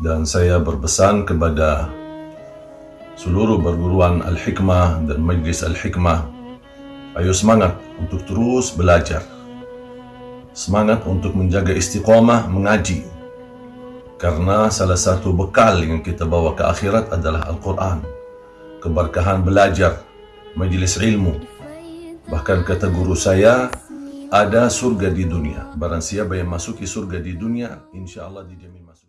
dan saya berpesan kepada seluruh perguruan Al-Hikmah dan Majlis Al-Hikmah ayo semangat untuk terus belajar. Semangat untuk menjaga istiqomah mengaji. Karena salah satu bekal yang kita bawa ke akhirat adalah Al-Quran. Keberkahan belajar majlis ilmu. Bahkan kata guru saya ada surga di dunia. Barang siapa yang masuki surga di dunia insya Allah dijamin masuk